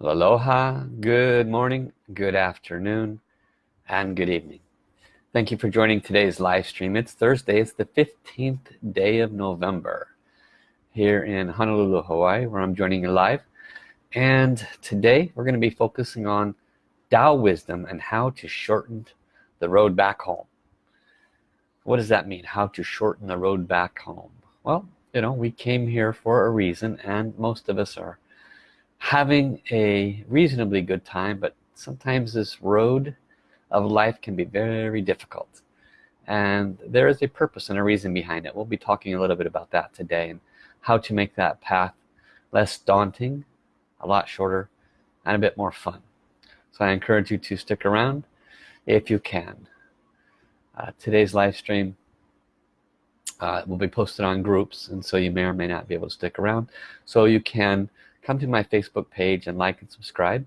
Aloha, good morning, good afternoon, and good evening. Thank you for joining today's live stream. It's Thursday, it's the 15th day of November here in Honolulu, Hawaii, where I'm joining you live. And today we're going to be focusing on Tao wisdom and how to shorten the road back home. What does that mean? How to shorten the road back home? Well, you know, we came here for a reason and most of us are having a reasonably good time but sometimes this road of life can be very difficult. And there is a purpose and a reason behind it. We'll be talking a little bit about that today and how to make that path less daunting a lot shorter and a bit more fun. So I encourage you to stick around if you can. Uh, today's live stream uh, will be posted on groups and so you may or may not be able to stick around. So you can come to my Facebook page and like and subscribe.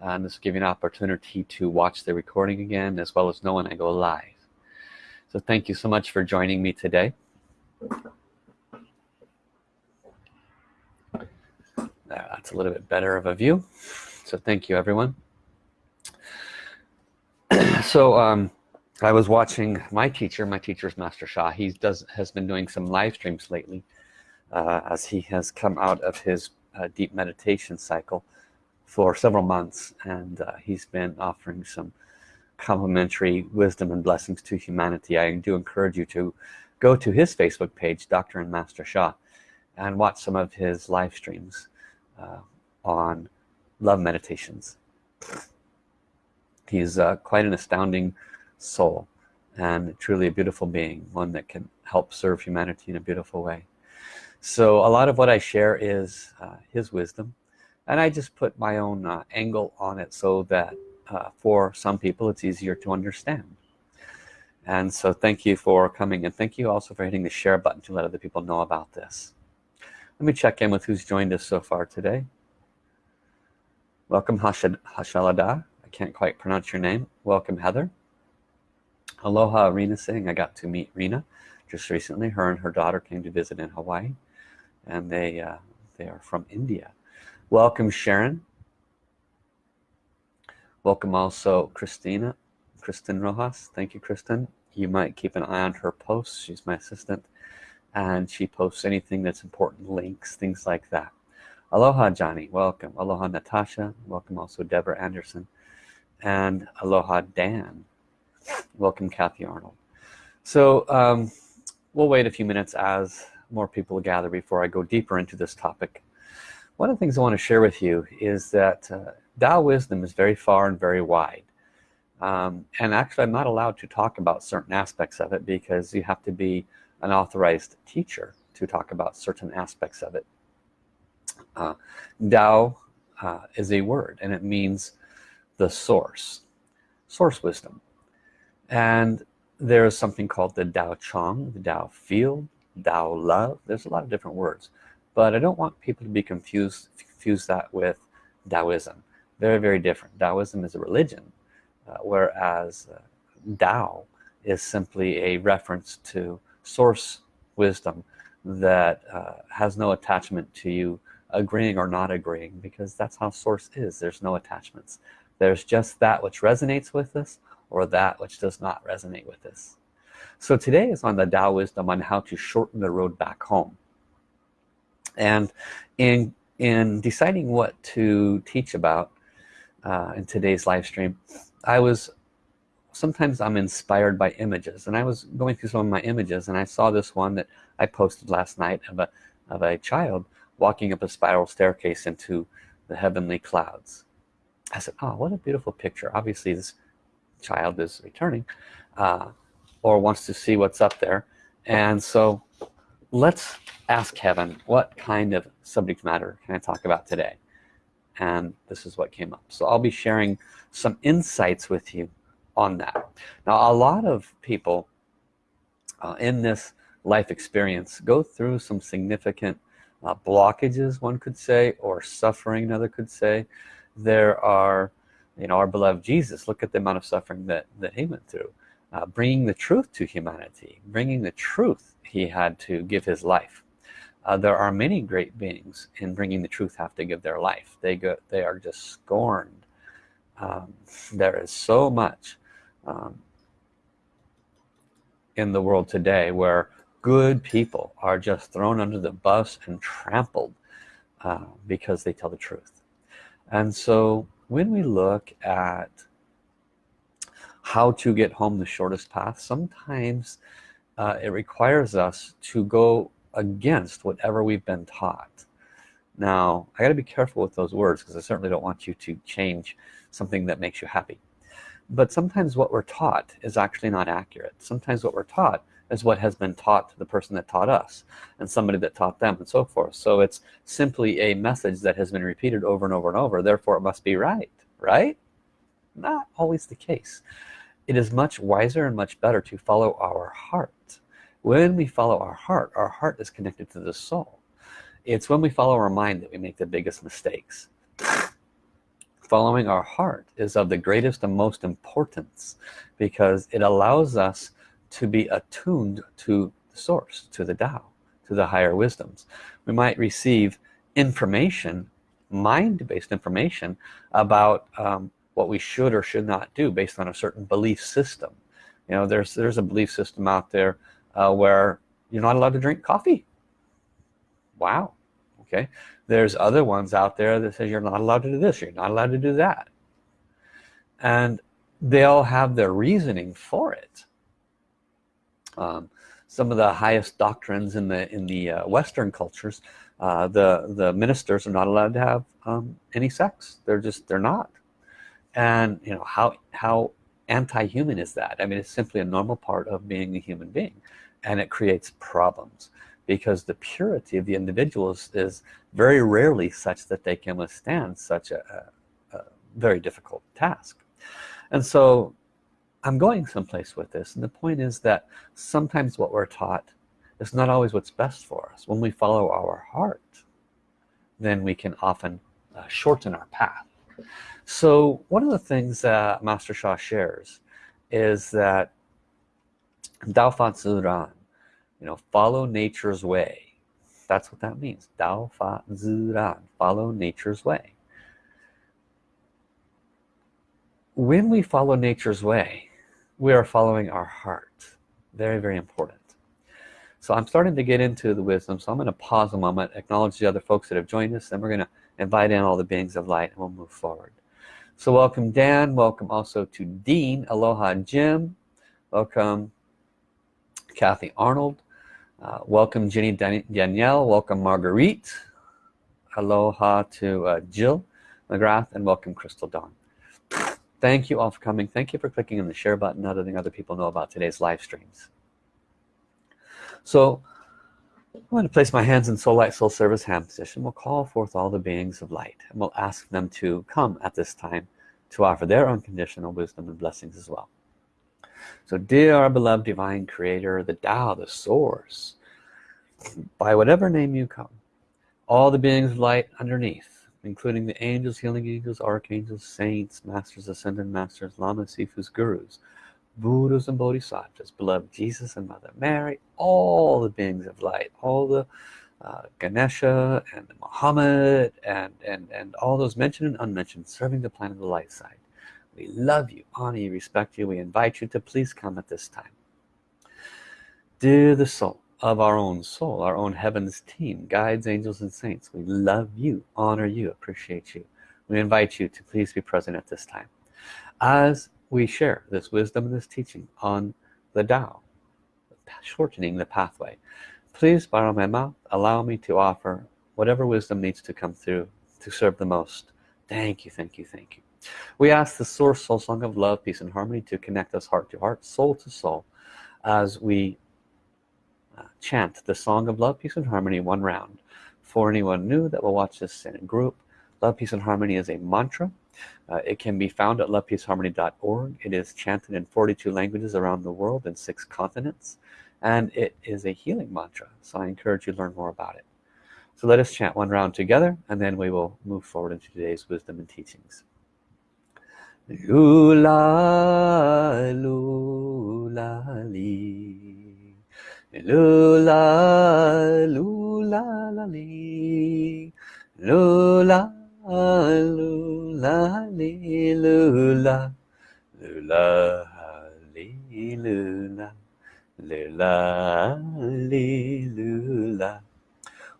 And this will give you an opportunity to watch the recording again as well as know when I go live. So thank you so much for joining me today. That's a little bit better of a view. So thank you everyone. So um, I was watching my teacher my teacher's Master Sha he does has been doing some live streams lately uh, as he has come out of his uh, deep meditation cycle for several months and uh, he's been offering some complimentary wisdom and blessings to humanity I do encourage you to go to his Facebook page Dr. and Master Sha and watch some of his live streams uh, on love meditations he's uh, quite an astounding soul and truly a beautiful being one that can help serve humanity in a beautiful way so a lot of what I share is uh, his wisdom and I just put my own uh, angle on it so that uh, for some people it's easier to understand. And so thank you for coming and thank you also for hitting the share button to let other people know about this. Let me check in with who's joined us so far today. Welcome Hashad Hashalada I can't quite pronounce your name. Welcome Heather. Aloha Rena Singh. I got to meet Rena just recently. Her and her daughter came to visit in Hawaii and they uh, they are from India. Welcome Sharon. Welcome also Christina Kristen Rojas. Thank you Kristen. You might keep an eye on her posts. She's my assistant and she posts anything that's important links things like that. Aloha Johnny. Welcome. Aloha Natasha. Welcome also Deborah Anderson. And aloha Dan. Welcome Kathy Arnold. So um, we'll wait a few minutes as more people to gather before I go deeper into this topic. One of the things I want to share with you is that uh, Tao wisdom is very far and very wide. Um, and actually I'm not allowed to talk about certain aspects of it because you have to be an authorized teacher to talk about certain aspects of it. Uh, Tao uh, is a word and it means the source source wisdom. And there is something called the Tao Chang, the Tao field Tao love there's a lot of different words but I don't want people to be confused confuse that with Taoism. Very very different. Taoism is a religion uh, whereas uh, Tao is simply a reference to source wisdom that uh, has no attachment to you agreeing or not agreeing because that's how source is. There's no attachments. There's just that which resonates with us or that which does not resonate with us so today is on the Tao wisdom on how to shorten the road back home. And in in deciding what to teach about uh, in today's live stream I was sometimes I'm inspired by images. And I was going through some of my images and I saw this one that I posted last night of a of a child walking up a spiral staircase into the heavenly clouds. I said oh what a beautiful picture. Obviously this child is returning. Uh, or wants to see what's up there. And so let's ask heaven what kind of subject matter can I talk about today? And this is what came up. So I'll be sharing some insights with you on that. Now a lot of people uh, in this life experience go through some significant uh, blockages one could say or suffering another could say. There are you know our beloved Jesus look at the amount of suffering that that he went through uh, bringing the truth to humanity bringing the truth he had to give his life. Uh, there are many great beings in bringing the truth have to give their life. They go they are just scorned. Um, there is so much um, in the world today where good people are just thrown under the bus and trampled uh, because they tell the truth. And so when we look at how to get home the shortest path sometimes uh, it requires us to go against whatever we've been taught. Now I got to be careful with those words because I certainly don't want you to change something that makes you happy. But sometimes what we're taught is actually not accurate. Sometimes what we're taught is what has been taught to the person that taught us and somebody that taught them and so forth. So it's simply a message that has been repeated over and over and over. Therefore it must be right right? Not always the case it is much wiser and much better to follow our heart. When we follow our heart our heart is connected to the soul. It's when we follow our mind that we make the biggest mistakes. Following our heart is of the greatest and most importance because it allows us to be attuned to the source to the Tao to the higher wisdoms. We might receive information mind-based information about um, what we should or should not do based on a certain belief system. You know there's there's a belief system out there uh, where you're not allowed to drink coffee. Wow. Okay. There's other ones out there that say you're not allowed to do this you're not allowed to do that. And they all have their reasoning for it. Um, some of the highest doctrines in the in the uh, western cultures uh, the the ministers are not allowed to have um, any sex. They're just they're not and you know how how anti-human is that? I mean it's simply a normal part of being a human being and it creates problems because the purity of the individuals is very rarely such that they can withstand such a, a, a very difficult task. And so I'm going someplace with this and the point is that sometimes what we're taught is not always what's best for us. When we follow our heart then we can often uh, shorten our path so one of the things that Master Sha shares is that Dao Fa Ziran you know follow nature's way. That's what that means. Dao Fa Ziran follow nature's way. When we follow nature's way we are following our heart. Very very important. So I'm starting to get into the wisdom so I'm going to pause a moment acknowledge the other folks that have joined us and we're going to invite in all the beings of light and we'll move forward so welcome Dan welcome also to Dean Aloha Jim welcome Kathy Arnold uh, welcome Jenny Danielle, welcome Marguerite. Aloha to uh, Jill McGrath and welcome Crystal Dawn. Thank you all for coming. Thank you for clicking on the share button, letting other people know about today's live streams. So I'm going to place my hands in soul light soul service hand position. We'll call forth all the beings of light and we'll ask them to come at this time to offer their unconditional wisdom and blessings as well so dear our beloved divine creator the Tao the source by whatever name you come all the beings of light underneath including the angels healing angels archangels saints masters ascended masters lamas sifus gurus buddhas and bodhisattvas beloved jesus and mother mary all the beings of light all the uh, Ganesha and Muhammad and and and all those mentioned and unmentioned serving the planet of the light side. We love you honor you respect you. We invite you to please come at this time. Dear the soul of our own soul our own heavens team guides angels and saints we love you honor you appreciate you. We invite you to please be present at this time. As we share this wisdom and this teaching on the Tao shortening the pathway. Please borrow my mouth. Allow me to offer whatever wisdom needs to come through to serve the most. Thank you thank you thank you. We ask the source soul song of love peace and harmony to connect us heart to heart soul to soul as we uh, chant the song of love peace and harmony one round. For anyone new that will watch this in a group love peace and harmony is a mantra uh, it can be found at lovepeaceharmony.org it is chanted in 42 languages around the world in six continents and it is a healing mantra so I encourage you to learn more about it. So let us chant one round together and then we will move forward into today's wisdom and teachings. Lula, lula, li. lula lula la li. Lula lula li lula lula li lula lula li lula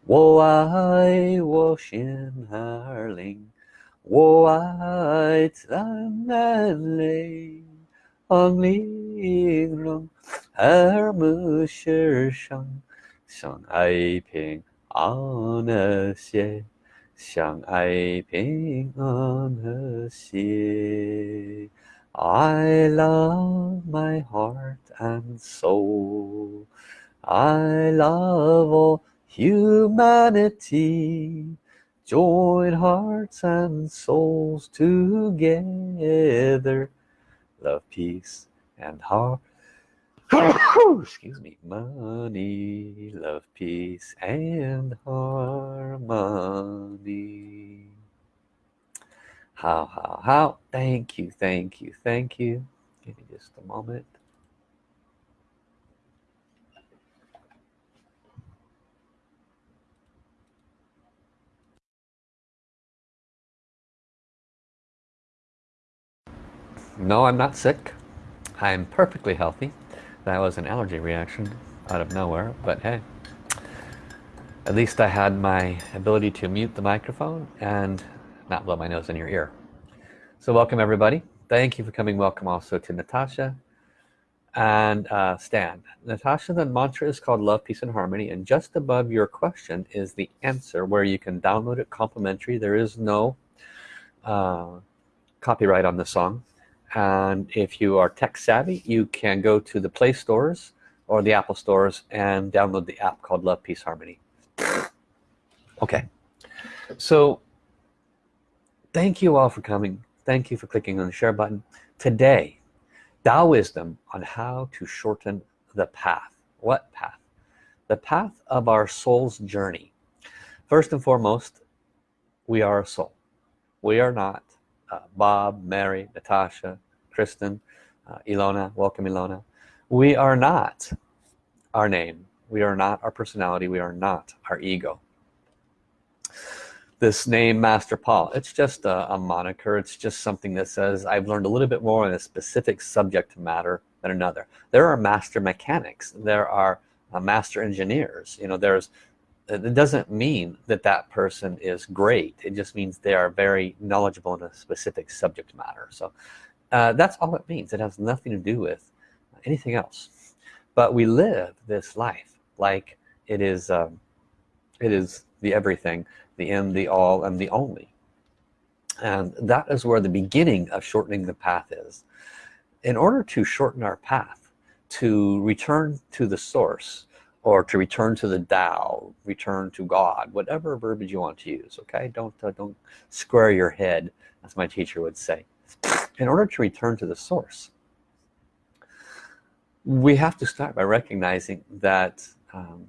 我爱我心儿灵，我爱咱们嘞，昂玲珑。而目世上相爱平安和谐 相爱平安和谐 I love my heart and soul I love all humanity join hearts and souls together love peace and heart excuse me. Money love peace and harmony. How how how? Thank you thank you thank you. Give me just a moment. No I'm not sick. I'm perfectly healthy that was an allergy reaction out of nowhere but hey. At least I had my ability to mute the microphone and not blow my nose in your ear. So welcome everybody. Thank you for coming. Welcome also to Natasha and uh, Stan. Natasha the mantra is called love peace and harmony and just above your question is the answer where you can download it complimentary. There is no uh, copyright on the song and if you are tech savvy you can go to the Play stores or the Apple stores and download the app called Love Peace Harmony. Okay. So thank you all for coming. Thank you for clicking on the share button. Today Tao wisdom on how to shorten the path. What path? The path of our soul's journey. First and foremost we are a soul. We are not uh, Bob, Mary, Natasha, Kristen, uh, Ilona, welcome Ilona. We are not our name. We are not our personality. We are not our ego. This name, Master Paul, it's just a, a moniker. It's just something that says I've learned a little bit more on a specific subject matter than another. There are master mechanics. There are uh, master engineers. You know, there's it doesn't mean that that person is great. It just means they are very knowledgeable in a specific subject matter. So uh, that's all it means. It has nothing to do with anything else. But we live this life like it is um, it is the everything the end the all and the only. And that is where the beginning of shortening the path is. In order to shorten our path to return to the source or to return to the Tao, return to God, whatever verbiage you want to use, okay? Don't, uh, don't square your head, as my teacher would say. In order to return to the source, we have to start by recognizing that um,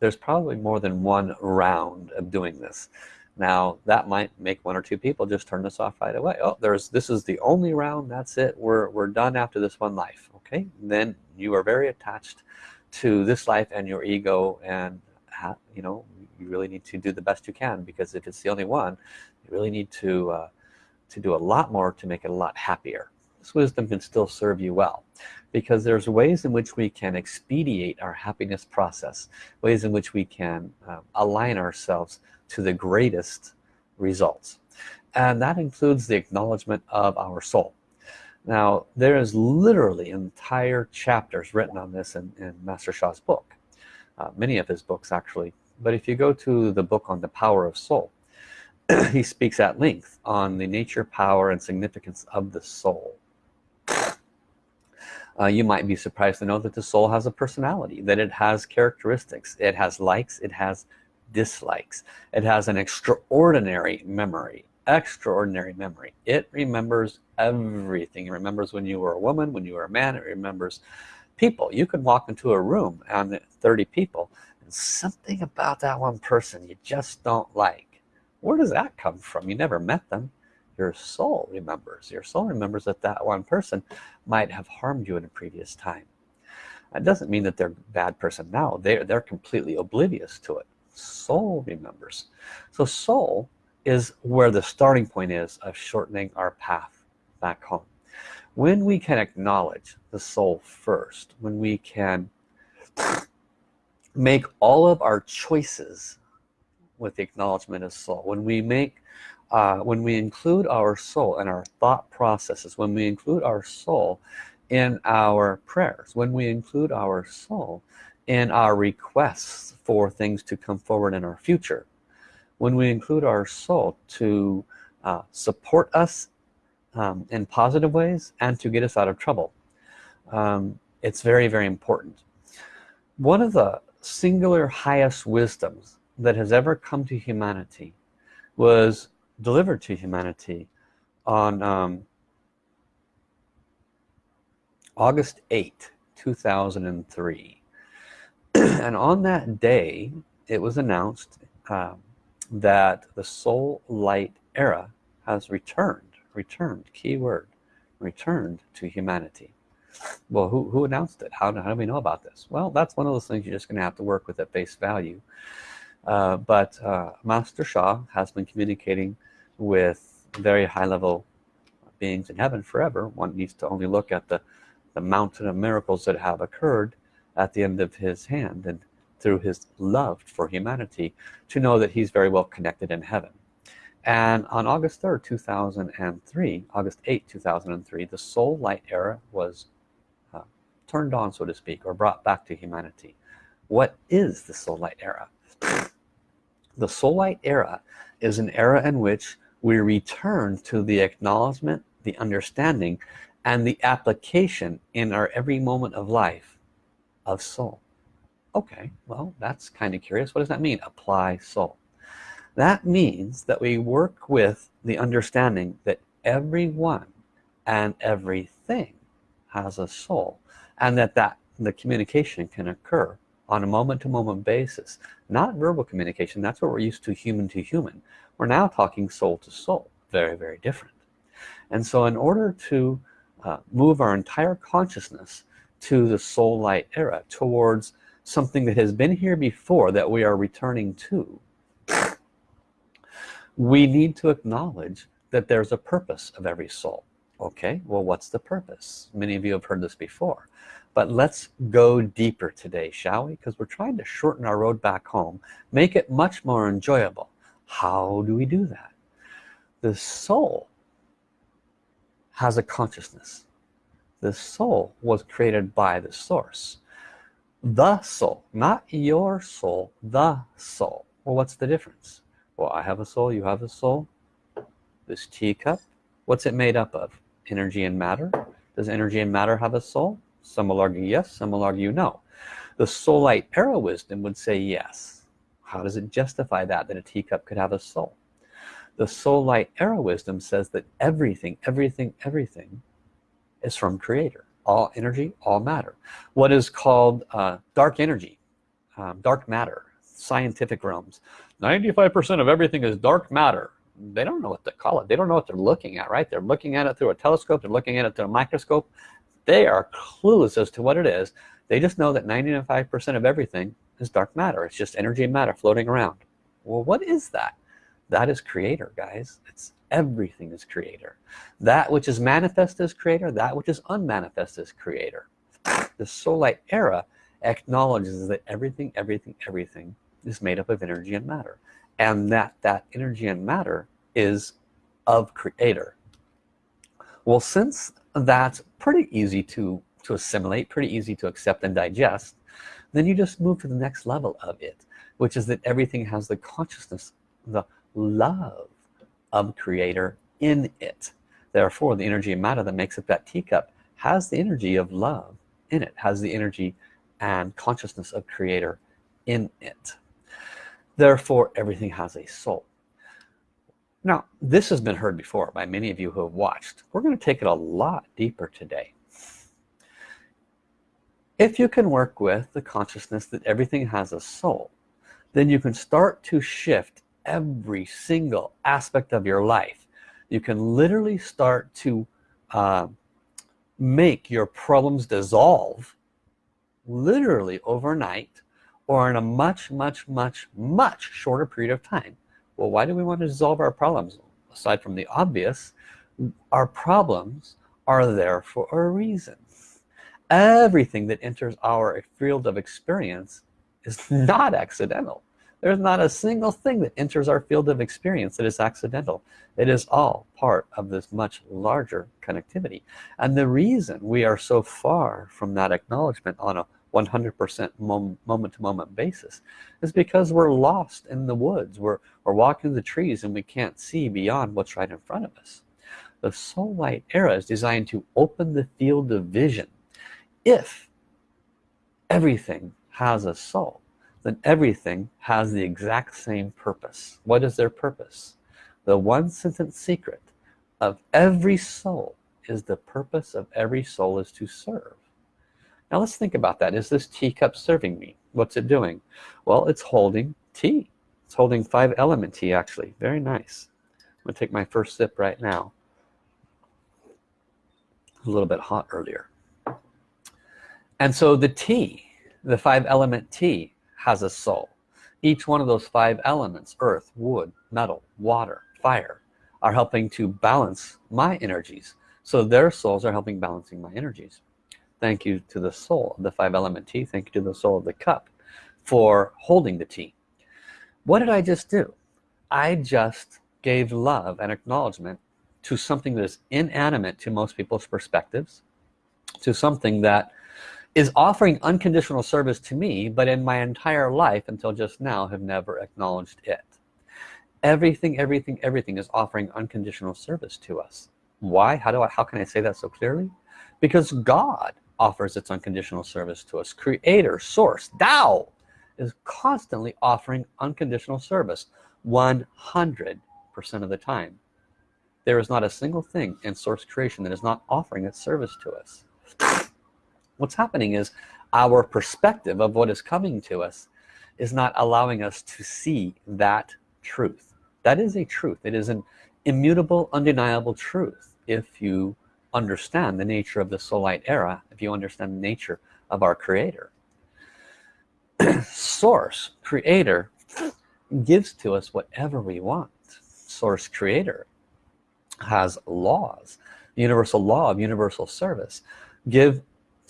there's probably more than one round of doing this. Now that might make one or two people just turn this off right away. Oh, there's this is the only round. That's it. We're we're done after this one life. Okay, then you are very attached to this life and your ego and you know you really need to do the best you can because if it's the only one you really need to uh, to do a lot more to make it a lot happier. This wisdom can still serve you well because there's ways in which we can expedite our happiness process ways in which we can uh, align ourselves to the greatest results. And that includes the acknowledgement of our soul now there is literally entire chapters written on this in, in Master Sha's book. Uh, many of his books actually. But if you go to the book on the power of soul he speaks at length on the nature power and significance of the soul. Uh, you might be surprised to know that the soul has a personality that it has characteristics. It has likes it has dislikes. It has an extraordinary memory extraordinary memory. It remembers everything. It remembers when you were a woman when you were a man. It remembers people. You could walk into a room and 30 people and something about that one person you just don't like. Where does that come from? You never met them. Your soul remembers. Your soul remembers that that one person might have harmed you in a previous time. That doesn't mean that they're a bad person now. They're they're completely oblivious to it. Soul remembers. So soul is where the starting point is of shortening our path back home. When we can acknowledge the soul first when we can make all of our choices with the acknowledgement of soul when we make uh, when we include our soul and our thought processes when we include our soul in our prayers when we include our soul in our requests for things to come forward in our future when we include our soul to uh, support us um, in positive ways and to get us out of trouble. Um, it's very very important. One of the singular highest wisdoms that has ever come to humanity was delivered to humanity on um, August 8 2003 and on that day it was announced um, that the soul light era has returned returned keyword returned to humanity. Well who, who announced it? How, how do we know about this? Well that's one of those things you're just gonna have to work with at face value. Uh, but uh, Master Sha has been communicating with very high-level beings in heaven forever. One needs to only look at the the mountain of miracles that have occurred at the end of his hand. And through his love for humanity to know that he's very well connected in heaven. And on August 3rd 2003 August 8 2003 the soul light era was uh, turned on so to speak or brought back to humanity. What is the soul light era? The soul light era is an era in which we return to the acknowledgement the understanding and the application in our every moment of life of soul okay well that's kind of curious. What does that mean? Apply soul that means that we work with the understanding that everyone and everything has a soul and that that the communication can occur on a moment-to-moment -moment basis. Not verbal communication that's what we're used to human to human. We're now talking soul to soul. Very very different. And so in order to uh, move our entire consciousness to the soul light era towards something that has been here before that we are returning to. We need to acknowledge that there's a purpose of every soul. Okay? Well what's the purpose? Many of you have heard this before. But let's go deeper today shall we? Because we're trying to shorten our road back home make it much more enjoyable. How do we do that? The soul has a consciousness. The soul was created by the source the soul not your soul the soul. Well what's the difference? Well I have a soul you have a soul. This teacup what's it made up of? Energy and matter? Does energy and matter have a soul? Some will argue yes some will argue no. The soul light era wisdom would say yes. How does it justify that that a teacup could have a soul? The soul light era wisdom says that everything everything everything is from creator all energy all matter. What is called uh, dark energy um, dark matter scientific realms. 95% of everything is dark matter. They don't know what to call it. They don't know what they're looking at right? They're looking at it through a telescope. They're looking at it through a microscope. They are clueless as to what it is. They just know that 95% of everything is dark matter. It's just energy and matter floating around. Well what is that? That is creator guys. It's everything is creator. That which is manifest is creator that which is unmanifest is creator. The soul light era acknowledges that everything everything everything is made up of energy and matter and that that energy and matter is of creator. Well since that's pretty easy to to assimilate pretty easy to accept and digest then you just move to the next level of it which is that everything has the consciousness the love of creator in it. Therefore the energy and matter that makes up that teacup has the energy of love in it has the energy and consciousness of creator in it. Therefore everything has a soul. Now this has been heard before by many of you who have watched. We're going to take it a lot deeper today. If you can work with the consciousness that everything has a soul then you can start to shift every single aspect of your life. You can literally start to uh, make your problems dissolve literally overnight or in a much much much much shorter period of time. Well why do we want to dissolve our problems? Aside from the obvious our problems are there for a reason. Everything that enters our field of experience is not accidental there's not a single thing that enters our field of experience that is accidental. It is all part of this much larger connectivity. And the reason we are so far from that acknowledgement on a 100% moment to moment basis is because we're lost in the woods. We're, we're walking the trees and we can't see beyond what's right in front of us. The soul light era is designed to open the field of vision. If everything has a soul then everything has the exact same purpose. What is their purpose? The one sentence secret of every soul is the purpose of every soul is to serve. Now let's think about that. Is this teacup serving me? What's it doing? Well it's holding tea. It's holding five element tea actually. Very nice. I'm gonna take my first sip right now. A little bit hot earlier. And so the tea the five element tea has a soul. Each one of those five elements earth wood metal water fire are helping to balance my energies. So their souls are helping balancing my energies. Thank you to the soul of the five element tea. Thank you to the soul of the cup for holding the tea. What did I just do? I just gave love and acknowledgement to something that is inanimate to most people's perspectives to something that is offering unconditional service to me but in my entire life until just now have never acknowledged it. Everything everything everything is offering unconditional service to us. Why? How do I how can I say that so clearly? Because God offers its unconditional service to us. Creator source Tao is constantly offering unconditional service 100 percent of the time. There is not a single thing in source creation that is not offering its service to us what's happening is our perspective of what is coming to us is not allowing us to see that truth. That is a truth. It is an immutable undeniable truth. If you understand the nature of the soul light era if you understand the nature of our creator source creator gives to us whatever we want. Source creator has laws. Universal law of universal service give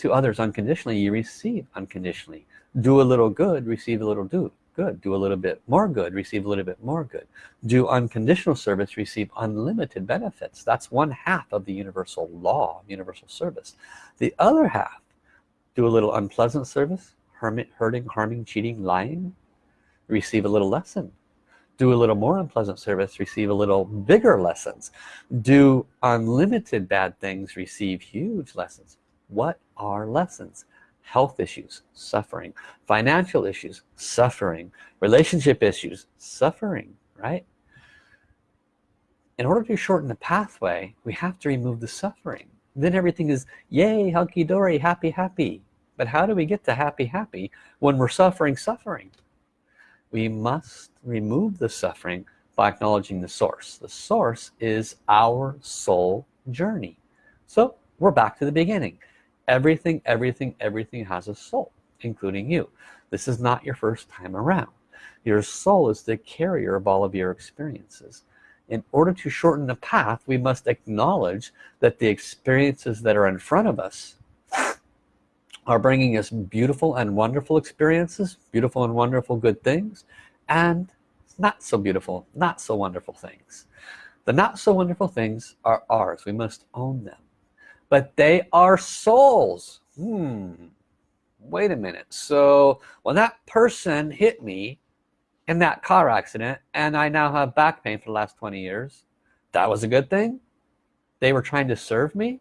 to others unconditionally you receive unconditionally. Do a little good receive a little do good. Do a little bit more good receive a little bit more good. Do unconditional service receive unlimited benefits. That's one half of the universal law universal service. The other half do a little unpleasant service hermit, hurting harming cheating lying receive a little lesson. Do a little more unpleasant service receive a little bigger lessons. Do unlimited bad things receive huge lessons. What are lessons. Health issues suffering. Financial issues suffering. Relationship issues suffering right? In order to shorten the pathway we have to remove the suffering. Then everything is yay hunky-dory happy happy. But how do we get to happy happy when we're suffering suffering? We must remove the suffering by acknowledging the source. The source is our soul journey. So we're back to the beginning everything everything everything has a soul including you. This is not your first time around. Your soul is the carrier of all of your experiences. In order to shorten the path we must acknowledge that the experiences that are in front of us are bringing us beautiful and wonderful experiences beautiful and wonderful good things and not so beautiful not so wonderful things. The not so wonderful things are ours. We must own them but they are souls. Hmm. Wait a minute. So when that person hit me in that car accident and I now have back pain for the last 20 years. That was a good thing? They were trying to serve me?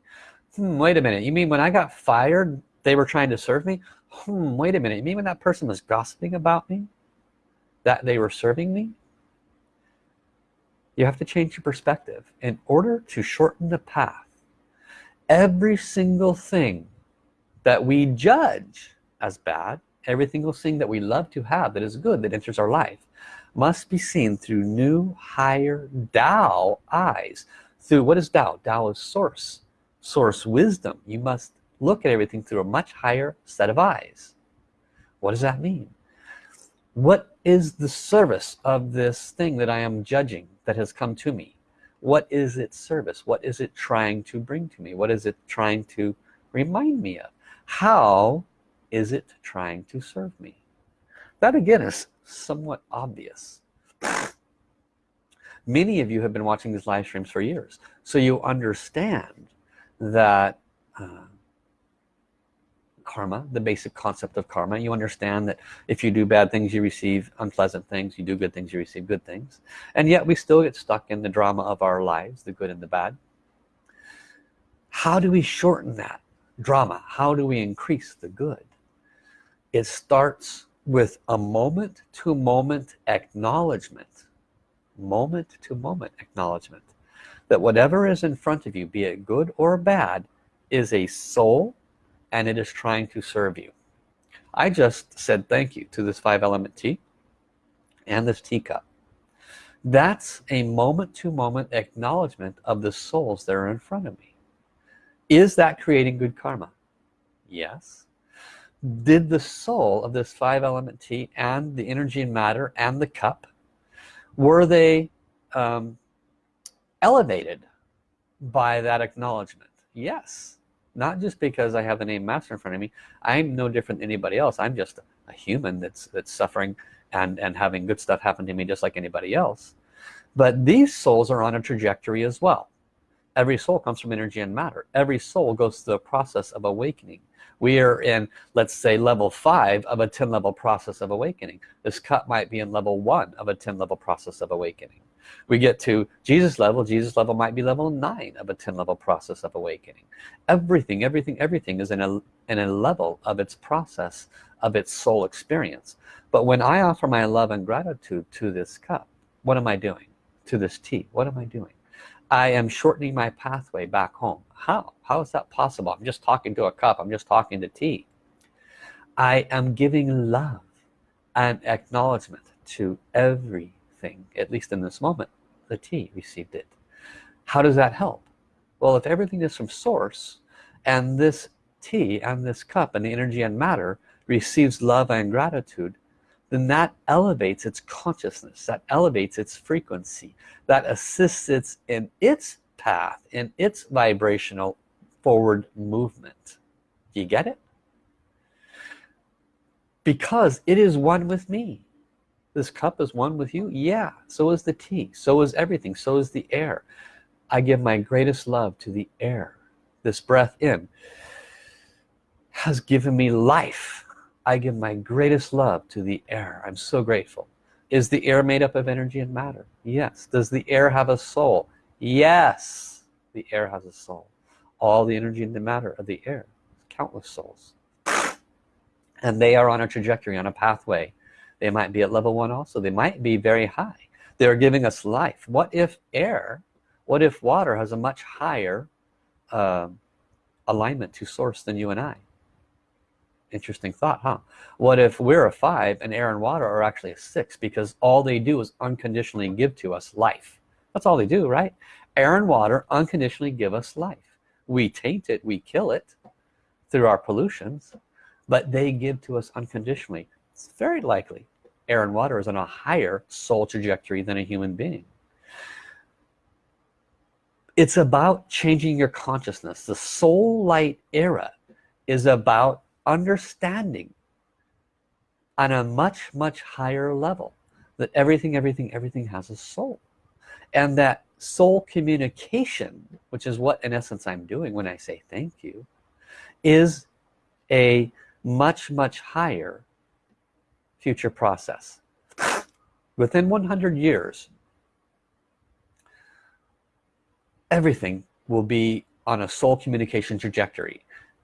Hmm, wait a minute. You mean when I got fired they were trying to serve me? Hmm, wait a minute. You mean when that person was gossiping about me? That they were serving me? You have to change your perspective. In order to shorten the path every single thing that we judge as bad every single thing that we love to have that is good that enters our life must be seen through new higher Tao eyes. Through what is Tao? Tao is source source wisdom. You must look at everything through a much higher set of eyes. What does that mean? What is the service of this thing that I am judging that has come to me what is its service? What is it trying to bring to me? What is it trying to remind me of? How is it trying to serve me? That again is somewhat obvious. Many of you have been watching these live streams for years so you understand that uh, karma the basic concept of karma. You understand that if you do bad things you receive unpleasant things. You do good things you receive good things. And yet we still get stuck in the drama of our lives the good and the bad. How do we shorten that drama? How do we increase the good? It starts with a moment to moment acknowledgement moment to moment acknowledgement that whatever is in front of you be it good or bad is a soul and it is trying to serve you. I just said thank you to this five element tea and this teacup. That's a moment to moment acknowledgement of the souls that are in front of me. Is that creating good karma? Yes. Did the soul of this five element tea and the energy and matter and the cup were they um, elevated by that acknowledgement? Yes not just because I have the name master in front of me I'm no different than anybody else. I'm just a human that's that's suffering and and having good stuff happen to me just like anybody else. But these souls are on a trajectory as well. Every soul comes from energy and matter. Every soul goes through the process of awakening. We are in let's say level five of a 10 level process of awakening. This cut might be in level one of a 10 level process of awakening we get to Jesus level Jesus level might be level 9 of a 10 level process of awakening. Everything everything everything is in a in a level of its process of its soul experience. But when I offer my love and gratitude to this cup what am I doing? To this tea what am I doing? I am shortening my pathway back home. How? How is that possible? I'm just talking to a cup. I'm just talking to tea. I am giving love and acknowledgement to every thing at least in this moment the tea received it. How does that help? Well if everything is from source and this tea and this cup and the energy and matter receives love and gratitude then that elevates its consciousness that elevates its frequency that assists it in its path in its vibrational forward movement. Do you get it? Because it is one with me this cup is one with you? Yeah so is the tea so is everything so is the air. I give my greatest love to the air. This breath in has given me life. I give my greatest love to the air. I'm so grateful. Is the air made up of energy and matter? Yes. Does the air have a soul? Yes the air has a soul. All the energy and the matter of the air countless souls. And they are on a trajectory on a pathway they might be at level one also. They might be very high. They're giving us life. What if air what if water has a much higher uh, alignment to source than you and I? Interesting thought huh? What if we're a five and air and water are actually a six because all they do is unconditionally give to us life? That's all they do right? Air and water unconditionally give us life. We taint it we kill it through our pollutions but they give to us unconditionally. It's very likely air and water is on a higher soul trajectory than a human being. It's about changing your consciousness. The soul light era is about understanding on a much much higher level that everything everything everything has a soul. And that soul communication which is what in essence I'm doing when I say thank you is a much much higher future process. Within 100 years everything will be on a soul communication trajectory.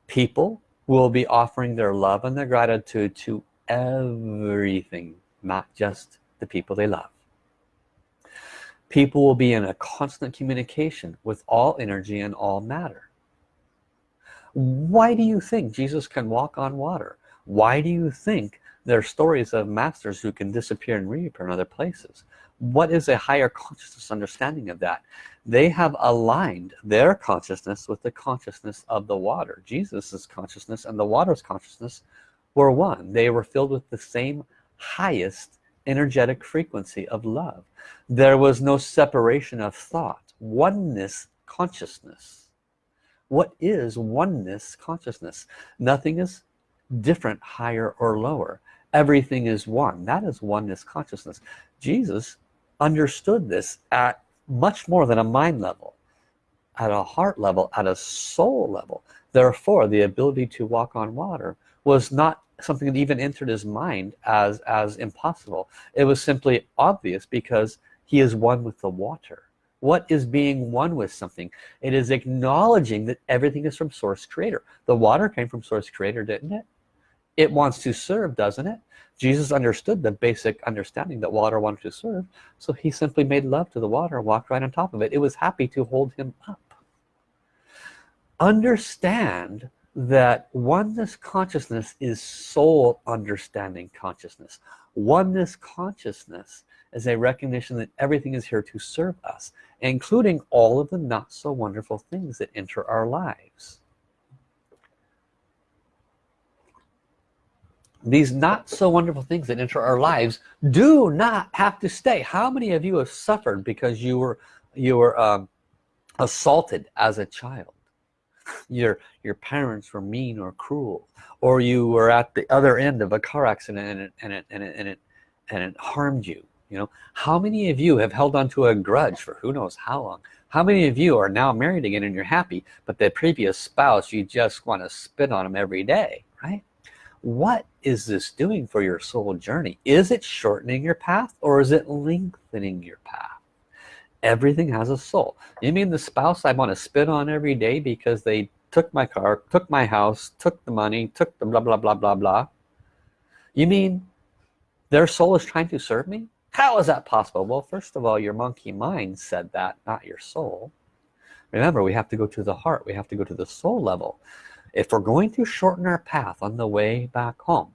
People will be offering their love and their gratitude to everything not just the people they love. People will be in a constant communication with all energy and all matter. Why do you think Jesus can walk on water? Why do you think there are stories of masters who can disappear and reappear in other places. What is a higher consciousness understanding of that? They have aligned their consciousness with the consciousness of the water. Jesus's consciousness and the water's consciousness were one. They were filled with the same highest energetic frequency of love. There was no separation of thought. Oneness consciousness. What is oneness consciousness? Nothing is different higher or lower everything is one. That is oneness consciousness. Jesus understood this at much more than a mind level at a heart level at a soul level. Therefore the ability to walk on water was not something that even entered his mind as as impossible. It was simply obvious because he is one with the water. What is being one with something? It is acknowledging that everything is from source creator. The water came from source creator didn't it it wants to serve doesn't it? Jesus understood the basic understanding that water wanted to serve so he simply made love to the water and walked right on top of it. It was happy to hold him up. Understand that oneness consciousness is soul understanding consciousness. Oneness consciousness is a recognition that everything is here to serve us including all of the not so wonderful things that enter our lives these not so wonderful things that enter our lives do not have to stay. How many of you have suffered because you were you were um, assaulted as a child? Your your parents were mean or cruel or you were at the other end of a car accident and it and it and it and it, and it harmed you you know? How many of you have held on to a grudge for who knows how long? How many of you are now married again and you're happy but the previous spouse you just want to spit on them every day right what is this doing for your soul journey? Is it shortening your path or is it lengthening your path? Everything has a soul. You mean the spouse I want to spit on every day because they took my car took my house took the money took the blah blah blah blah blah? You mean their soul is trying to serve me? How is that possible? Well first of all your monkey mind said that not your soul. Remember we have to go to the heart. We have to go to the soul level if we're going to shorten our path on the way back home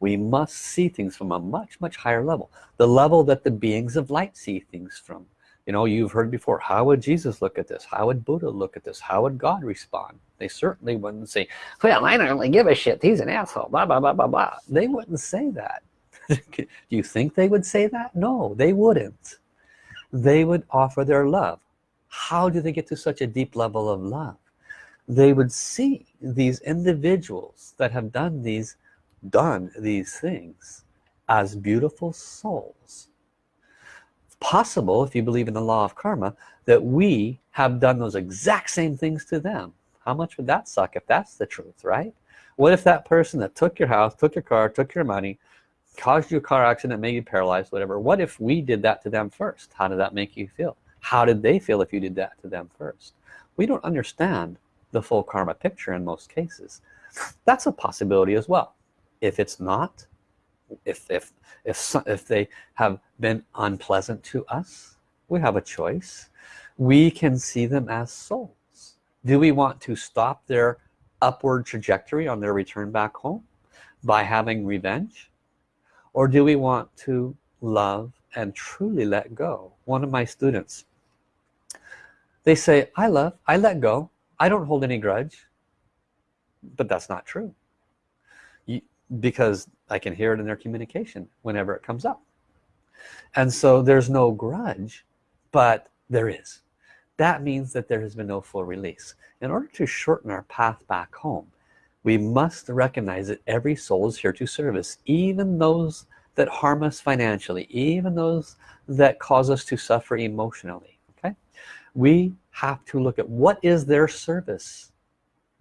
we must see things from a much much higher level. The level that the beings of light see things from. You know you've heard before how would Jesus look at this? How would Buddha look at this? How would God respond? They certainly wouldn't say well I don't really give a shit. He's an asshole. Blah blah blah blah blah. They wouldn't say that. Do you think they would say that? No they wouldn't. They would offer their love. How do they get to such a deep level of love they would see these individuals that have done these done these things as beautiful souls. It's possible if you believe in the law of karma that we have done those exact same things to them. How much would that suck if that's the truth right? What if that person that took your house took your car took your money caused you a car accident made you paralyzed whatever what if we did that to them first? How did that make you feel? How did they feel if you did that to them first? We don't understand the full karma picture in most cases that's a possibility as well. If it's not if if if, if they have been unpleasant to us we have a choice. We can see them as souls. Do we want to stop their upward trajectory on their return back home by having revenge? Or do we want to love and truly let go? One of my students they say I love I let go I don't hold any grudge but that's not true. Because I can hear it in their communication whenever it comes up. And so there's no grudge but there is. That means that there has been no full release. In order to shorten our path back home we must recognize that every soul is here to service even those that harm us financially even those that cause us to suffer emotionally we have to look at what is their service.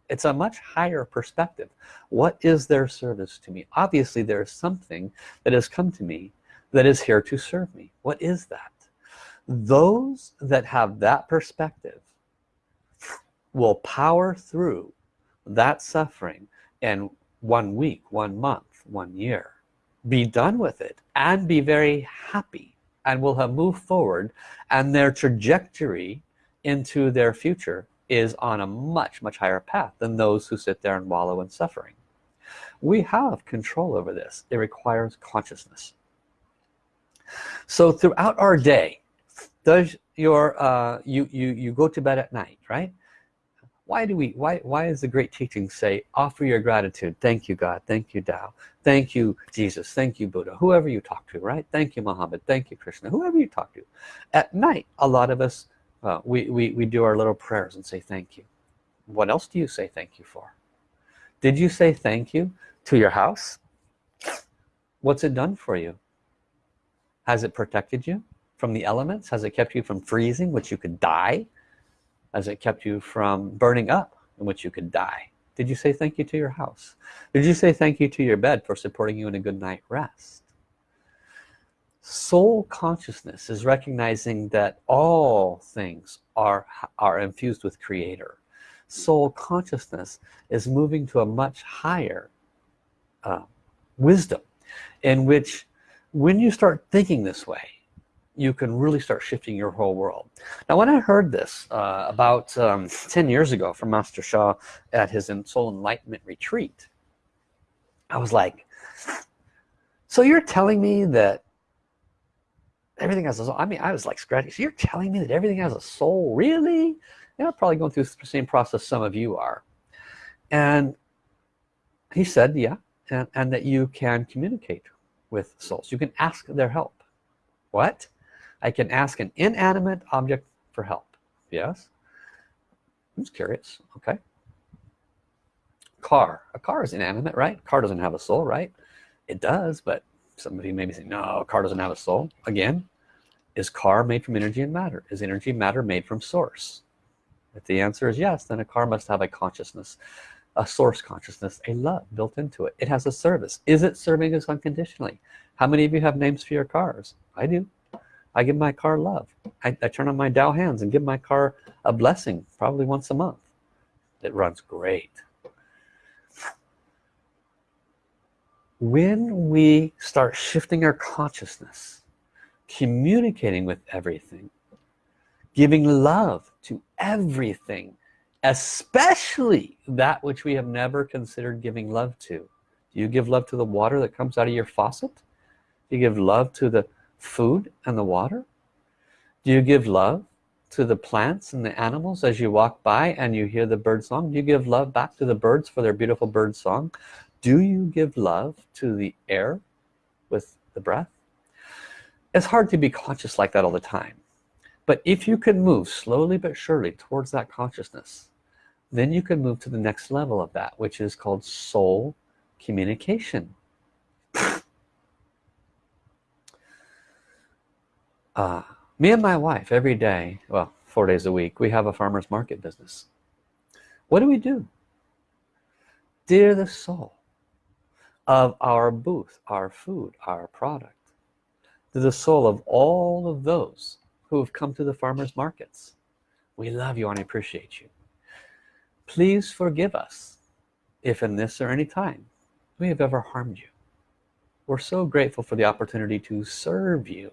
It's a much higher perspective. What is their service to me? Obviously there's something that has come to me that is here to serve me. What is that? Those that have that perspective will power through that suffering in one week one month one year. Be done with it and be very happy and will have moved forward and their trajectory into their future is on a much much higher path than those who sit there and wallow in suffering. We have control over this. It requires consciousness. So throughout our day does your uh, you you you go to bed at night right? Why do we why why is the great teaching say offer your gratitude. Thank you God. Thank you Tao. Thank you Jesus. Thank you Buddha. Whoever you talk to right? Thank you Muhammad. Thank you Krishna. Whoever you talk to. At night a lot of us uh, we, we we do our little prayers and say thank you. What else do you say thank you for? Did you say thank you to your house? What's it done for you? Has it protected you from the elements? Has it kept you from freezing which you could die? Has it kept you from burning up in which you could die? Did you say thank you to your house? Did you say thank you to your bed for supporting you in a good night rest soul consciousness is recognizing that all things are are infused with creator. Soul consciousness is moving to a much higher uh, wisdom in which when you start thinking this way you can really start shifting your whole world. Now when I heard this uh, about um, 10 years ago from Master Sha at his soul enlightenment retreat I was like so you're telling me that everything has a soul. I mean I was like scratching. So you're telling me that everything has a soul? Really? You know probably going through the same process some of you are. And he said yeah and, and that you can communicate with souls. You can ask their help. What? I can ask an inanimate object for help. Yes. I'm just curious. Okay. Car. A car is inanimate right? Car doesn't have a soul right? It does but somebody maybe say no car doesn't have a soul. Again is car made from energy and matter? Is energy matter made from source? If the answer is yes then a car must have a consciousness a source consciousness a love built into it. It has a service. Is it serving us unconditionally? How many of you have names for your cars? I do. I give my car love. I, I turn on my Tao hands and give my car a blessing probably once a month. It runs great when we start shifting our consciousness communicating with everything giving love to everything especially that which we have never considered giving love to. Do you give love to the water that comes out of your faucet? Do you give love to the food and the water? Do you give love to the plants and the animals as you walk by and you hear the bird song? Do you give love back to the birds for their beautiful bird song do you give love to the air with the breath? It's hard to be conscious like that all the time but if you can move slowly but surely towards that consciousness then you can move to the next level of that which is called soul communication. Uh, me and my wife every day well four days a week we have a farmers market business. What do we do? Dear the soul of our booth our food our product. To the soul of all of those who have come to the farmers markets. We love you and appreciate you. Please forgive us if in this or any time we have ever harmed you. We're so grateful for the opportunity to serve you.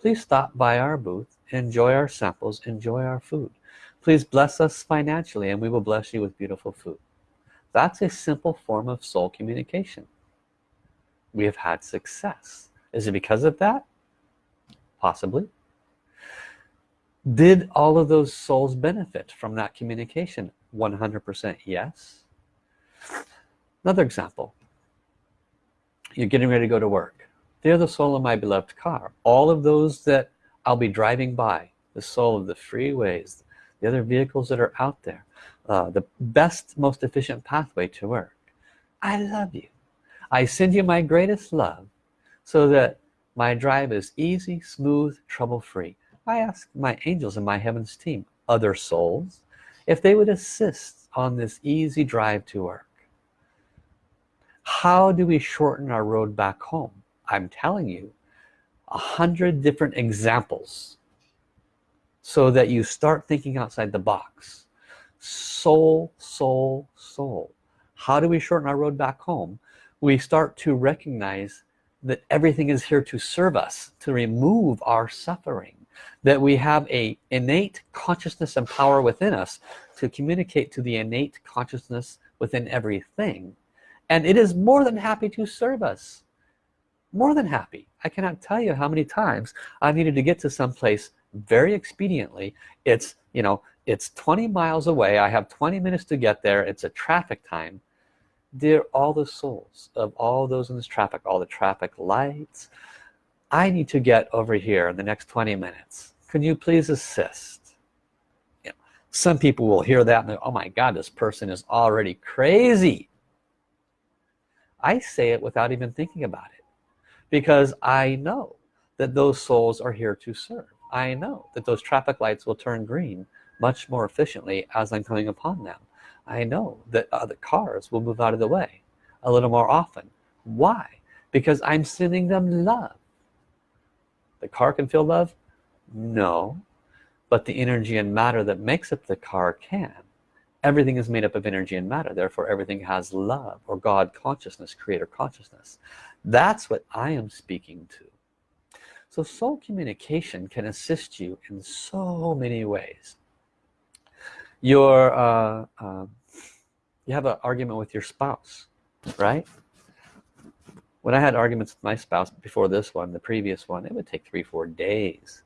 Please stop by our booth enjoy our samples enjoy our food. Please bless us financially and we will bless you with beautiful food that's a simple form of soul communication. We have had success. Is it because of that? Possibly. Did all of those souls benefit from that communication? 100% yes. Another example. You're getting ready to go to work. They're the soul of my beloved car. All of those that I'll be driving by the soul of the freeways the other vehicles that are out there uh, the best most efficient pathway to work. I love you. I send you my greatest love so that my drive is easy smooth trouble-free. I ask my angels and my heavens team other souls if they would assist on this easy drive to work. How do we shorten our road back home? I'm telling you a hundred different examples so that you start thinking outside the box soul soul soul. How do we shorten our road back home? We start to recognize that everything is here to serve us to remove our suffering that we have a innate consciousness and power within us to communicate to the innate consciousness within everything. And it is more than happy to serve us. More than happy. I cannot tell you how many times I needed to get to some place very expediently. It's you know it's 20 miles away. I have 20 minutes to get there. It's a traffic time. Dear all the souls of all those in this traffic all the traffic lights I need to get over here in the next 20 minutes. Can you please assist? You know, some people will hear that and go, oh my god this person is already crazy. I say it without even thinking about it because I know that those souls are here to serve. I know that those traffic lights will turn green much more efficiently as I'm coming upon them. I know that other cars will move out of the way a little more often. Why? Because I'm sending them love. The car can feel love? No. But the energy and matter that makes up the car can. Everything is made up of energy and matter. Therefore everything has love or God consciousness creator consciousness. That's what I am speaking to. So soul communication can assist you in so many ways your uh, uh, you have an argument with your spouse right? When I had arguments with my spouse before this one the previous one it would take three four days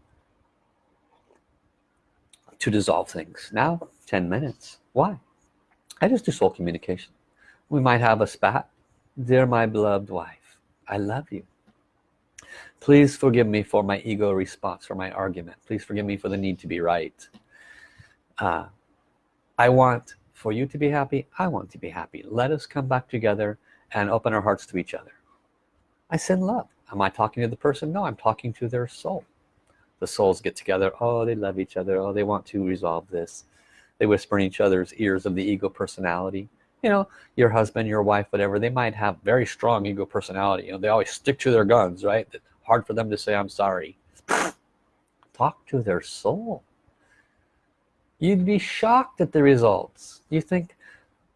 to dissolve things. Now 10 minutes. Why? I just do soul communication. We might have a spat. Dear my beloved wife I love you. Please forgive me for my ego response or my argument. Please forgive me for the need to be right. Uh, I want for you to be happy. I want to be happy. Let us come back together and open our hearts to each other. I send love. Am I talking to the person? No I'm talking to their soul. The souls get together. Oh they love each other. Oh they want to resolve this. They whisper in each other's ears of the ego personality. You know your husband your wife whatever they might have very strong ego personality. You know they always stick to their guns right? Hard for them to say I'm sorry. Talk to their soul you'd be shocked at the results. You think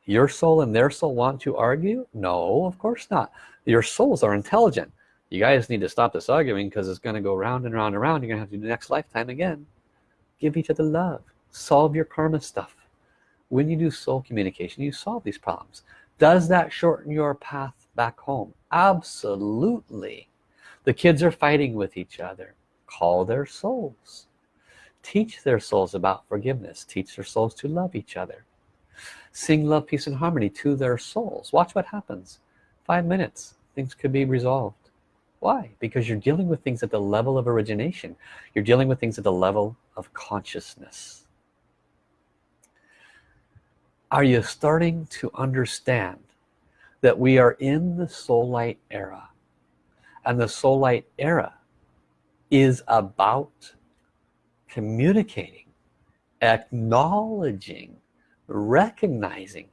your soul and their soul want to argue? No of course not. Your souls are intelligent. You guys need to stop this arguing because it's going to go round and round and round. You're gonna have to do the next lifetime again. Give each other love. Solve your karma stuff. When you do soul communication you solve these problems. Does that shorten your path back home? Absolutely. The kids are fighting with each other. Call their souls teach their souls about forgiveness teach their souls to love each other. Sing love peace and harmony to their souls. Watch what happens. Five minutes things could be resolved. Why? Because you're dealing with things at the level of origination. You're dealing with things at the level of consciousness. Are you starting to understand that we are in the soul light era? And the soul light era is about communicating acknowledging recognizing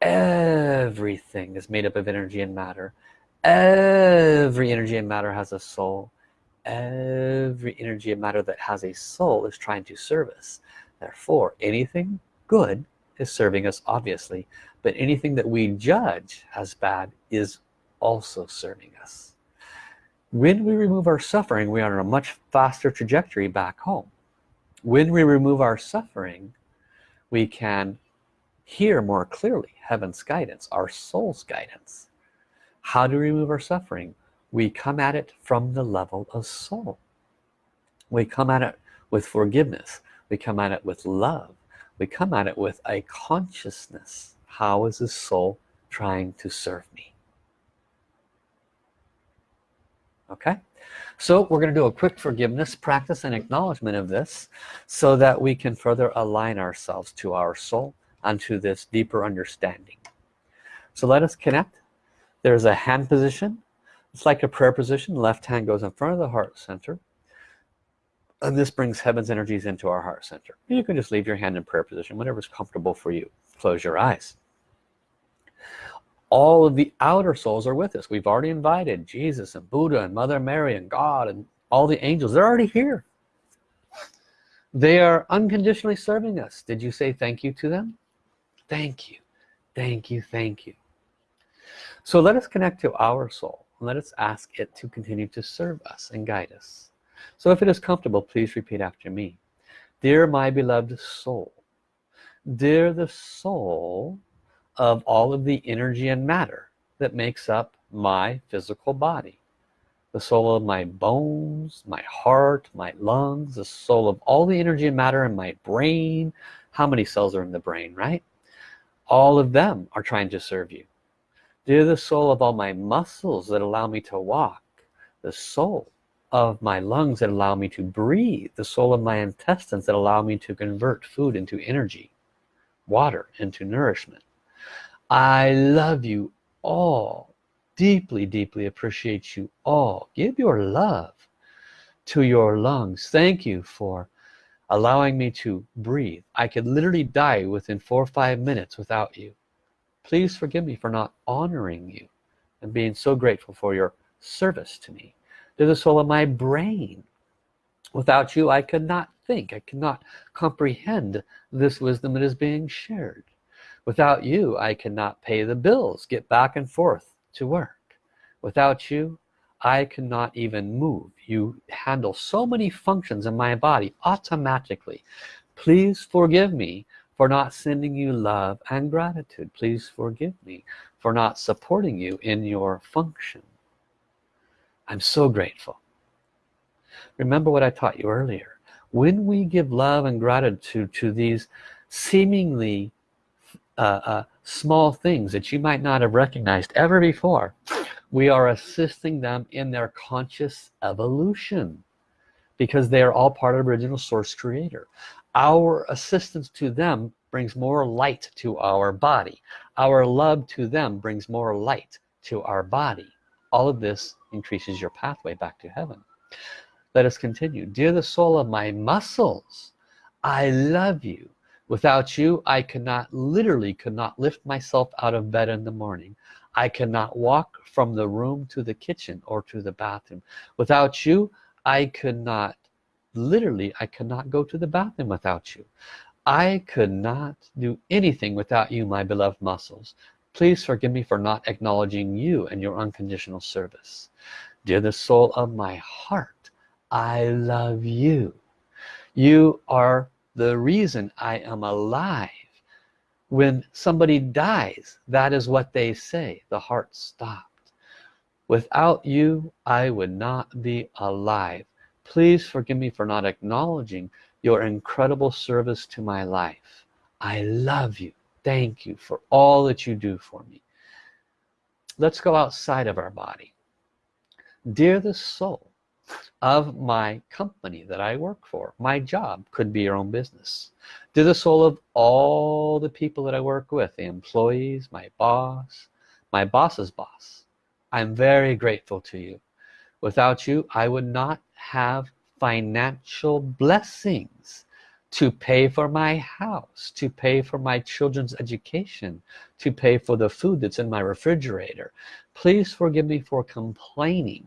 everything is made up of energy and matter. Every energy and matter has a soul. Every energy and matter that has a soul is trying to serve us. Therefore anything good is serving us obviously but anything that we judge as bad is also serving us. When we remove our suffering we are on a much faster trajectory back home when we remove our suffering we can hear more clearly heaven's guidance our soul's guidance. How to remove our suffering? We come at it from the level of soul. We come at it with forgiveness. We come at it with love. We come at it with a consciousness. How is the soul trying to serve me? Okay so we're going to do a quick forgiveness practice and acknowledgement of this so that we can further align ourselves to our soul and to this deeper understanding. So let us connect. There's a hand position. It's like a prayer position. Left hand goes in front of the heart center. And this brings heaven's energies into our heart center. You can just leave your hand in prayer position whatever's comfortable for you. Close your eyes all of the outer souls are with us. We've already invited Jesus and Buddha and Mother Mary and God and all the angels. They're already here. They are unconditionally serving us. Did you say thank you to them? Thank you. Thank you. Thank you. So let us connect to our soul. And let us ask it to continue to serve us and guide us. So if it is comfortable please repeat after me. Dear my beloved soul dear the soul of all of the energy and matter that makes up my physical body. The soul of my bones my heart my lungs the soul of all the energy and matter in my brain. How many cells are in the brain right? All of them are trying to serve you. Dear the soul of all my muscles that allow me to walk. The soul of my lungs that allow me to breathe. The soul of my intestines that allow me to convert food into energy water into nourishment I love you all. Deeply deeply appreciate you all. Give your love to your lungs. Thank you for allowing me to breathe. I could literally die within four or five minutes without you. Please forgive me for not honoring you and being so grateful for your service to me. To the soul of my brain. Without you I could not think. I cannot comprehend this wisdom that is being shared without you I cannot pay the bills get back and forth to work. Without you I cannot even move. You handle so many functions in my body automatically. Please forgive me for not sending you love and gratitude. Please forgive me for not supporting you in your function. I'm so grateful. Remember what I taught you earlier. When we give love and gratitude to these seemingly uh, uh, small things that you might not have recognized ever before. We are assisting them in their conscious evolution because they are all part of original source creator. Our assistance to them brings more light to our body. Our love to them brings more light to our body. All of this increases your pathway back to heaven. Let us continue. Dear the soul of my muscles I love you without you I cannot literally could not lift myself out of bed in the morning. I cannot walk from the room to the kitchen or to the bathroom. Without you I could not literally I cannot go to the bathroom without you. I could not do anything without you my beloved muscles. Please forgive me for not acknowledging you and your unconditional service. Dear the soul of my heart I love you. You are the reason I am alive. When somebody dies that is what they say. The heart stopped. Without you I would not be alive. Please forgive me for not acknowledging your incredible service to my life. I love you. Thank you for all that you do for me. Let's go outside of our body. Dear the soul of my company that I work for. My job could be your own business. Dear the soul of all the people that I work with the employees my boss my boss's boss I'm very grateful to you. Without you I would not have financial blessings to pay for my house to pay for my children's education to pay for the food that's in my refrigerator. Please forgive me for complaining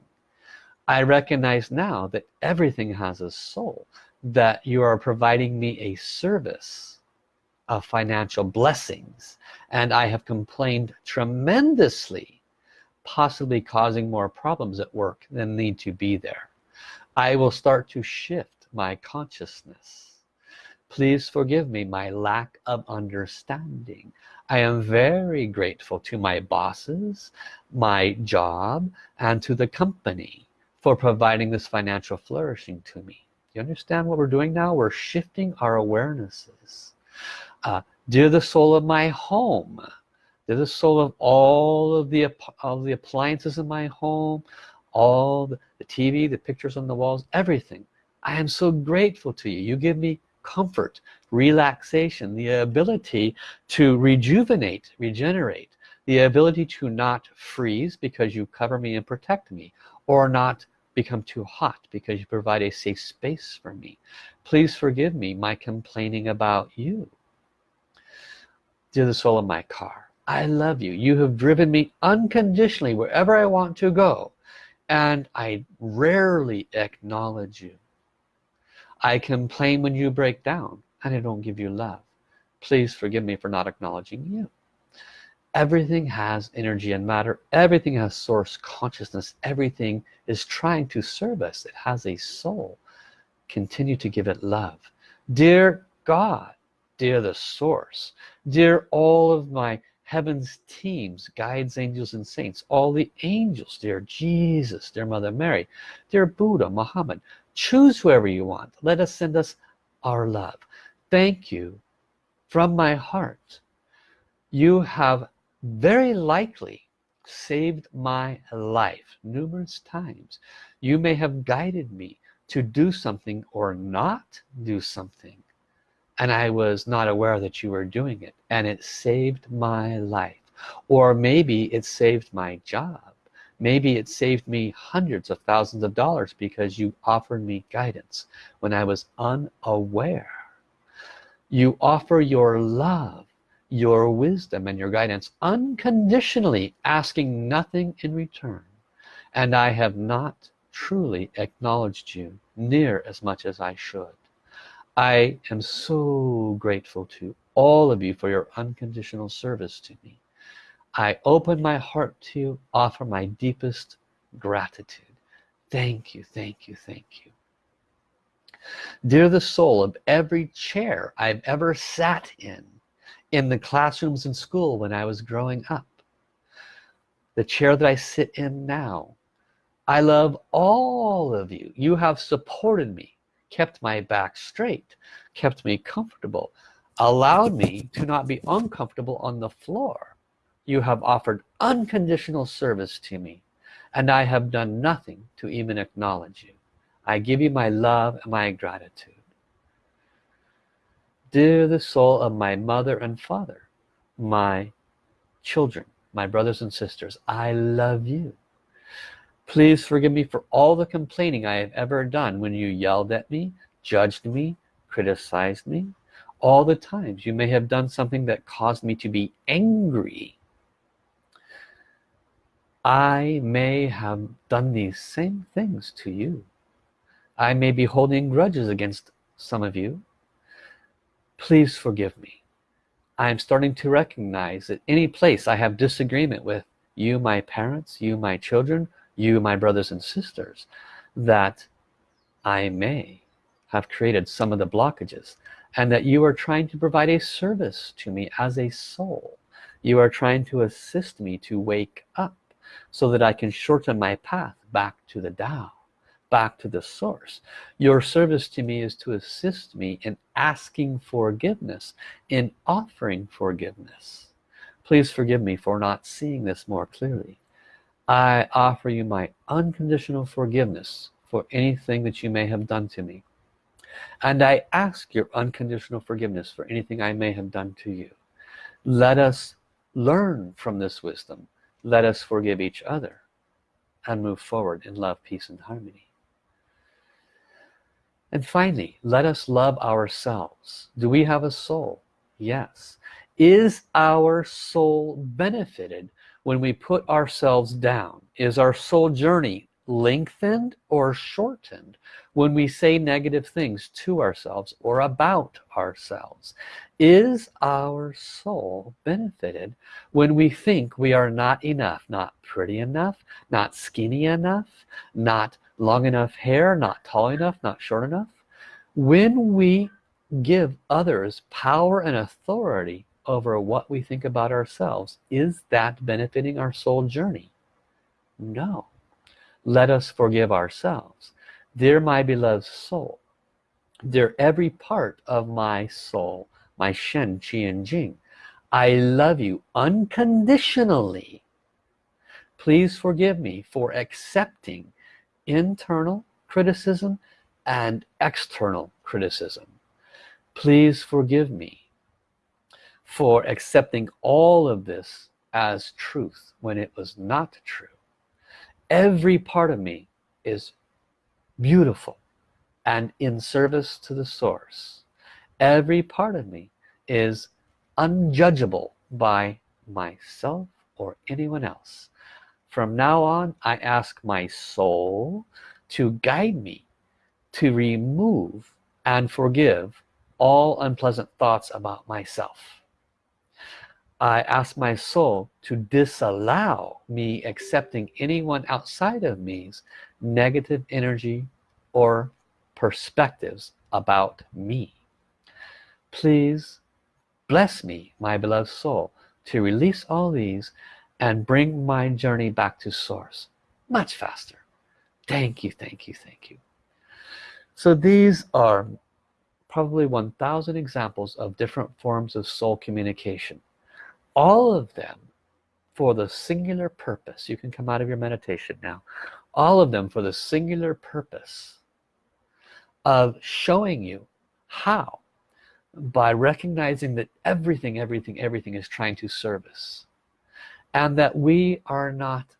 I recognize now that everything has a soul that you are providing me a service of financial blessings and I have complained tremendously possibly causing more problems at work than need to be there. I will start to shift my consciousness. Please forgive me my lack of understanding. I am very grateful to my bosses my job and to the company for providing this financial flourishing to me. You understand what we're doing now? We're shifting our awarenesses. Uh, dear the soul of my home dear the soul of all of the of the appliances in my home all the, the TV the pictures on the walls everything. I am so grateful to you. You give me comfort relaxation the ability to rejuvenate regenerate the ability to not freeze because you cover me and protect me or not become too hot because you provide a safe space for me. Please forgive me my complaining about you. Dear the soul of my car I love you. You have driven me unconditionally wherever I want to go and I rarely acknowledge you. I complain when you break down and I don't give you love. Please forgive me for not acknowledging you everything has energy and matter. Everything has source consciousness. Everything is trying to serve us. It has a soul. Continue to give it love. Dear God dear the source dear all of my heaven's teams guides angels and saints all the angels dear Jesus dear Mother Mary dear Buddha Muhammad choose whoever you want. Let us send us our love. Thank you from my heart. You have very likely saved my life numerous times. You may have guided me to do something or not do something and I was not aware that you were doing it and it saved my life. Or maybe it saved my job. Maybe it saved me hundreds of thousands of dollars because you offered me guidance when I was unaware. You offer your love your wisdom and your guidance unconditionally asking nothing in return and I have not truly acknowledged you near as much as I should I am so grateful to all of you for your unconditional service to me. I open my heart to you, offer my deepest gratitude. Thank you, thank you, thank you. Dear the soul of every chair I've ever sat in, in the classrooms in school when I was growing up, the chair that I sit in now, I love all of you. You have supported me kept my back straight kept me comfortable allowed me to not be uncomfortable on the floor. You have offered unconditional service to me and I have done nothing to even acknowledge you. I give you my love and my gratitude dear the soul of my mother and father my children my brothers and sisters I love you Please forgive me for all the complaining I have ever done when you yelled at me, judged me, criticized me. All the times you may have done something that caused me to be angry. I may have done these same things to you. I may be holding grudges against some of you. Please forgive me. I'm starting to recognize that any place I have disagreement with you, my parents, you, my children, you my brothers and sisters that I may have created some of the blockages and that you are trying to provide a service to me as a soul you are trying to assist me to wake up so that I can shorten my path back to the Tao back to the source. Your service to me is to assist me in asking forgiveness in offering forgiveness. Please forgive me for not seeing this more clearly. I offer you my unconditional forgiveness for anything that you may have done to me. And I ask your unconditional forgiveness for anything I may have done to you. Let us learn from this wisdom. Let us forgive each other and move forward in love peace and harmony and finally let us love ourselves. Do we have a soul? Yes. Is our soul benefited when we put ourselves down? Is our soul journey lengthened or shortened when we say negative things to ourselves or about ourselves? Is our soul benefited when we think we are not enough not pretty enough not skinny enough not long enough hair not tall enough not short enough. When we give others power and authority over what we think about ourselves is that benefiting our soul journey? No. Let us forgive ourselves. Dear my beloved soul dear every part of my soul my Shen Qi and Jing I love you unconditionally. Please forgive me for accepting internal criticism and external criticism. Please forgive me for accepting all of this as truth when it was not true. Every part of me is beautiful and in service to the source. Every part of me is unjudgeable by myself or anyone else from now on I ask my soul to guide me to remove and forgive all unpleasant thoughts about myself. I ask my soul to disallow me accepting anyone outside of me's negative energy or perspectives about me. Please bless me my beloved soul to release all these and bring my journey back to source much faster. Thank you thank you thank you. So these are probably 1,000 examples of different forms of soul communication. All of them for the singular purpose you can come out of your meditation now all of them for the singular purpose of showing you how by recognizing that everything everything everything is trying to service and that we are not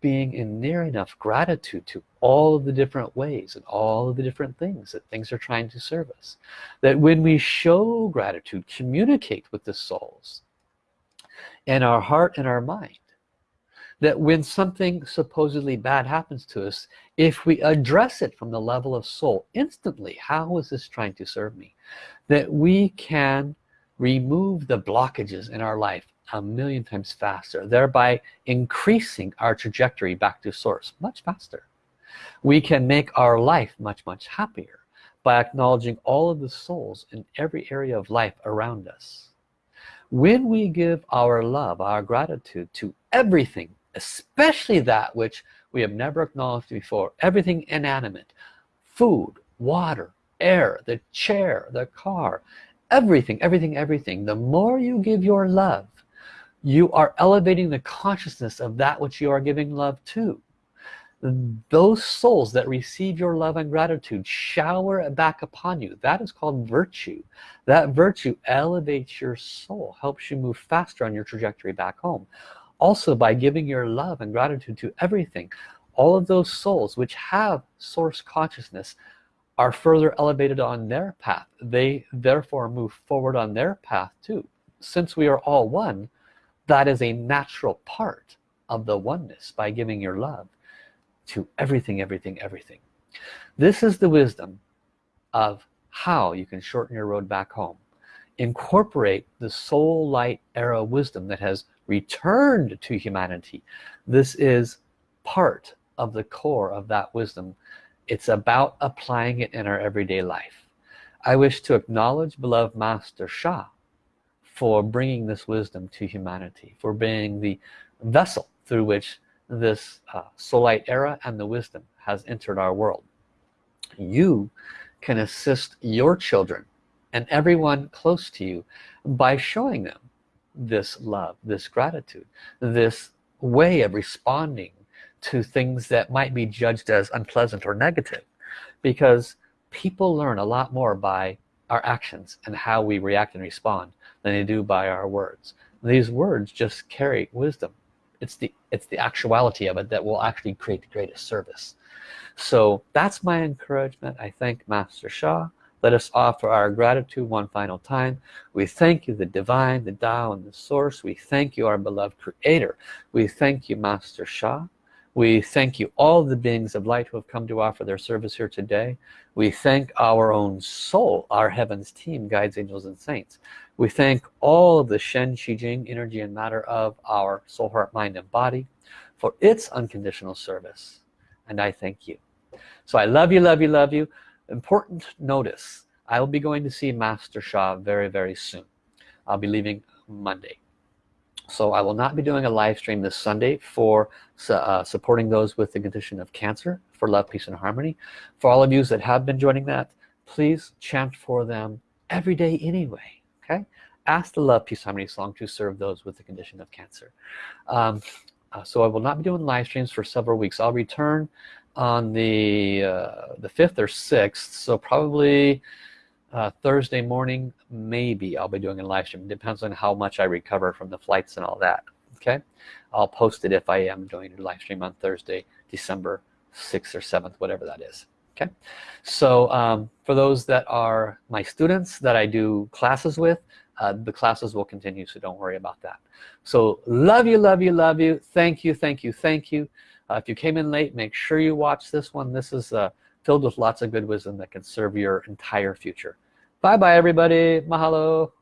being in near enough gratitude to all of the different ways and all of the different things that things are trying to serve us. That when we show gratitude communicate with the souls in our heart and our mind. That when something supposedly bad happens to us if we address it from the level of soul instantly how is this trying to serve me? That we can remove the blockages in our life a million times faster thereby increasing our trajectory back to source much faster. We can make our life much much happier by acknowledging all of the souls in every area of life around us. When we give our love our gratitude to everything especially that which we have never acknowledged before everything inanimate food water air the chair the car everything everything everything the more you give your love you are elevating the consciousness of that which you are giving love to. Those souls that receive your love and gratitude shower back upon you. That is called virtue. That virtue elevates your soul helps you move faster on your trajectory back home. Also by giving your love and gratitude to everything all of those souls which have source consciousness are further elevated on their path. They therefore move forward on their path too. Since we are all one that is a natural part of the oneness by giving your love to everything everything everything. This is the wisdom of how you can shorten your road back home. Incorporate the soul light era wisdom that has returned to humanity. This is part of the core of that wisdom. It's about applying it in our everyday life. I wish to acknowledge beloved Master Sha for bringing this wisdom to humanity for being the vessel through which this uh, soul light era and the wisdom has entered our world. You can assist your children and everyone close to you by showing them this love this gratitude this way of responding to things that might be judged as unpleasant or negative. Because people learn a lot more by our actions and how we react and respond than they do by our words. These words just carry wisdom. It's the it's the actuality of it that will actually create the greatest service. So that's my encouragement. I thank Master Sha let us offer our gratitude one final time. We thank you the divine the Tao and the source. We thank you our beloved creator. We thank you Master Sha we thank you all the beings of light who have come to offer their service here today. We thank our own soul our heavens team guides angels and saints. We thank all of the Shen Qi Jing energy and matter of our soul heart mind and body for its unconditional service and I thank you. So I love you love you love you. Important notice I will be going to see Master Sha very very soon. I'll be leaving Monday so I will not be doing a live stream this Sunday for uh, supporting those with the condition of cancer for love peace and harmony. For all of you that have been joining that please chant for them every day anyway okay? Ask the love peace harmony song to serve those with the condition of cancer. Um, uh, so I will not be doing live streams for several weeks. I'll return on the uh, the 5th or 6th so probably uh, Thursday morning maybe I'll be doing a live stream. Depends on how much I recover from the flights and all that okay? I'll post it if I am doing a live stream on Thursday December 6th or 7th whatever that is okay? So um, for those that are my students that I do classes with uh, the classes will continue so don't worry about that. So love you love you love you. Thank you thank you thank you. Uh, if you came in late make sure you watch this one. This is uh, filled with lots of good wisdom that can serve your entire future. Bye bye everybody. Mahalo